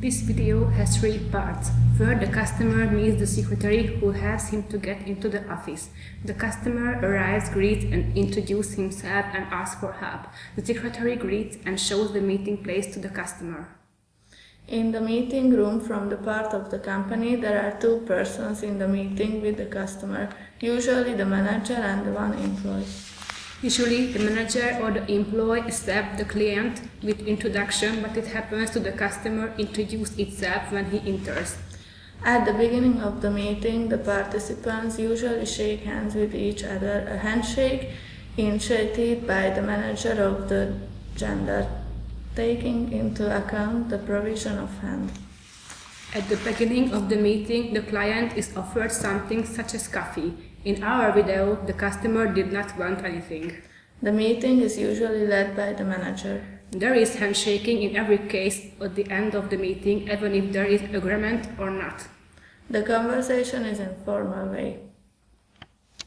This video has three parts. First, the customer meets the secretary who helps him to get into the office. The customer arrives, greets and introduces himself and asks for help. The secretary greets and shows the meeting place to the customer. In the meeting room from the part of the company, there are two persons in the meeting with the customer, usually the manager and the one employee. Usually, the manager or the employee accepts the client with introduction, but it happens to the customer introduce itself when he enters. At the beginning of the meeting, the participants usually shake hands with each other, a handshake initiated by the manager of the gender, taking into account the provision of hand. At the beginning of the meeting, the client is offered something such as coffee. In our video, the customer did not want anything. The meeting is usually led by the manager. There is handshaking in every case at the end of the meeting, even if there is agreement or not. The conversation is in formal way.